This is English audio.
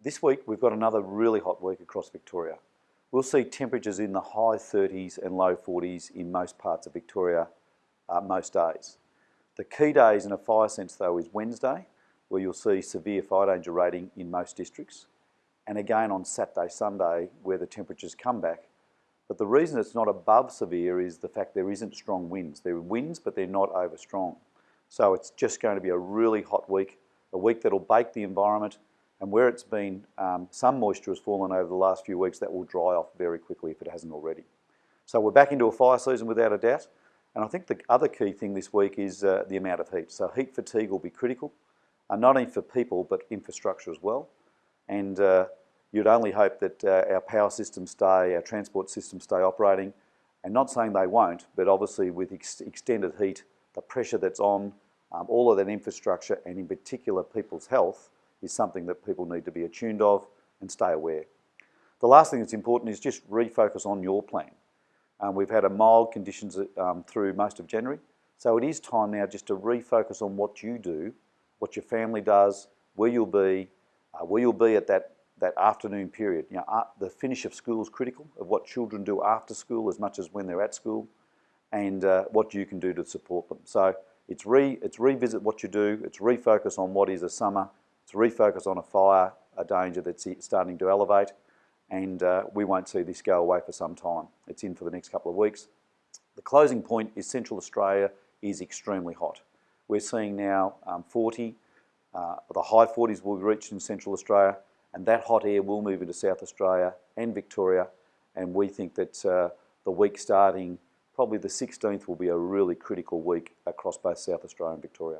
This week we've got another really hot week across Victoria. We'll see temperatures in the high 30s and low 40s in most parts of Victoria uh, most days. The key days in a fire sense though is Wednesday, where you'll see severe fire danger rating in most districts, and again on Saturday, Sunday, where the temperatures come back. But the reason it's not above severe is the fact there isn't strong winds. There are winds, but they're not over strong. So it's just going to be a really hot week, a week that'll bake the environment, and where it's been, um, some moisture has fallen over the last few weeks, that will dry off very quickly if it hasn't already. So we're back into a fire season without a doubt. And I think the other key thing this week is uh, the amount of heat. So heat fatigue will be critical, uh, not only for people, but infrastructure as well. And uh, you'd only hope that uh, our power systems stay, our transport systems stay operating. And not saying they won't, but obviously with ex extended heat, the pressure that's on um, all of that infrastructure and in particular people's health is something that people need to be attuned of and stay aware. The last thing that's important is just refocus on your plan. Um, we've had a mild conditions um, through most of January, so it is time now just to refocus on what you do, what your family does, where you'll be, uh, where you'll be at that, that afternoon period. You know, uh, the finish of school is critical, of what children do after school as much as when they're at school, and uh, what you can do to support them. So it's, re, it's revisit what you do, it's refocus on what is a summer, it's refocus on a fire, a danger that's starting to elevate, and uh, we won't see this go away for some time. It's in for the next couple of weeks. The closing point is Central Australia is extremely hot. We're seeing now um, 40, uh, the high 40s will be reached in Central Australia, and that hot air will move into South Australia and Victoria, and we think that uh, the week starting probably the 16th will be a really critical week across both South Australia and Victoria.